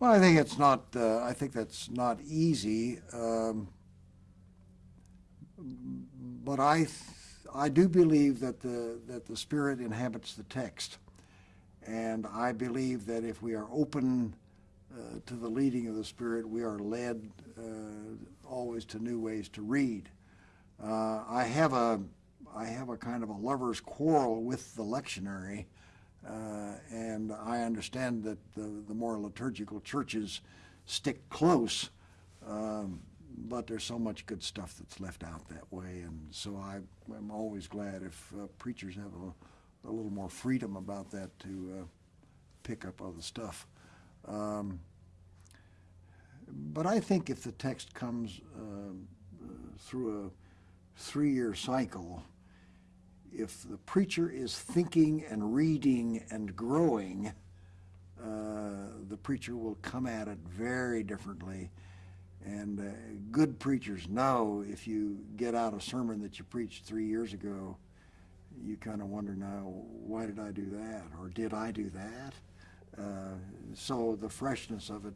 Well, I think it's not, uh, I think that's not easy. Um, but I, I do believe that the, that the Spirit inhabits the text. And I believe that if we are open uh, to the leading of the Spirit, we are led uh, always to new ways to read. Uh, I have a, I have a kind of a lover's quarrel with the lectionary, uh, and I understand that the, the more liturgical churches stick close, um, but there's so much good stuff that's left out that way, and so I, I'm always glad if uh, preachers have a, a little more freedom about that to uh, pick up other stuff. Um, but I think if the text comes um, uh, through a three-year cycle, if the preacher is thinking and reading and growing, uh, the preacher will come at it very differently. And uh, good preachers know if you get out a sermon that you preached three years ago, you kind of wonder now, why did I do that? Or did I do that? Uh, so the freshness of it,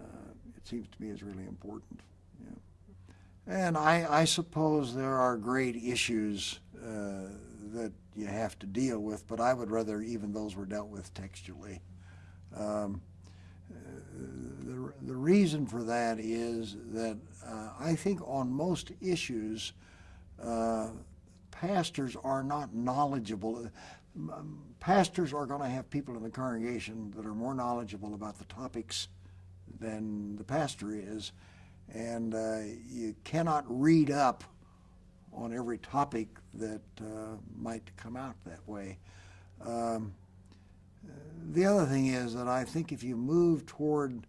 uh, it seems to me, is really important. Yeah. And I, I suppose there are great issues uh, that you have to deal with, but I would rather even those were dealt with textually. Um, the, the reason for that is that uh, I think on most issues, uh, pastors are not knowledgeable. Pastors are going to have people in the congregation that are more knowledgeable about the topics than the pastor is, and uh, you cannot read up on every topic that uh, might come out that way. Um, the other thing is that I think if you move toward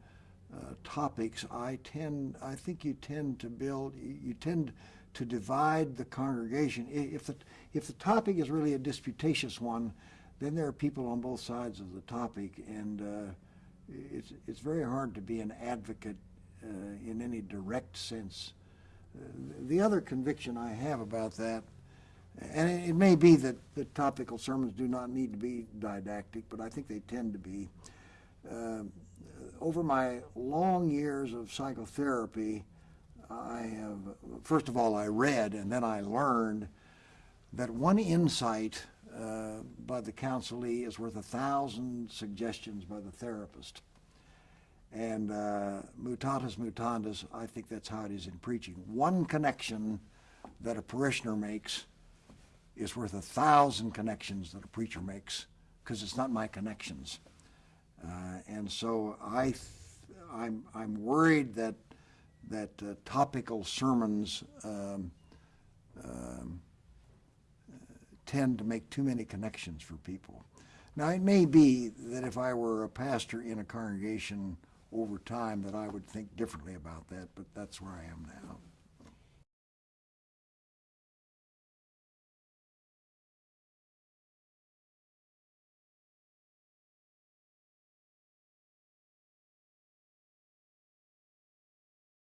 uh, topics, I tend, I think you tend to build, you tend to divide the congregation. If the, if the topic is really a disputatious one, then there are people on both sides of the topic, and uh, it's, it's very hard to be an advocate uh, in any direct sense. The other conviction I have about that and it, may be that the topical sermons do not need to be didactic, but I think they tend to be. Uh, over my long years of psychotherapy, I have, first of all, I read and then I learned that one insight uh, by the counselee is worth a thousand suggestions by the therapist. And uh, mutatis mutandis, I think that's how it is in preaching. One connection that a parishioner makes is worth a thousand connections that a preacher makes because it's not my connections. Uh, and so I, I'm, I'm worried that, that uh, topical sermons um, um, tend to make too many connections for people. Now, it may be that if I were a pastor in a congregation over time that I would think differently about that, but that's where I am now.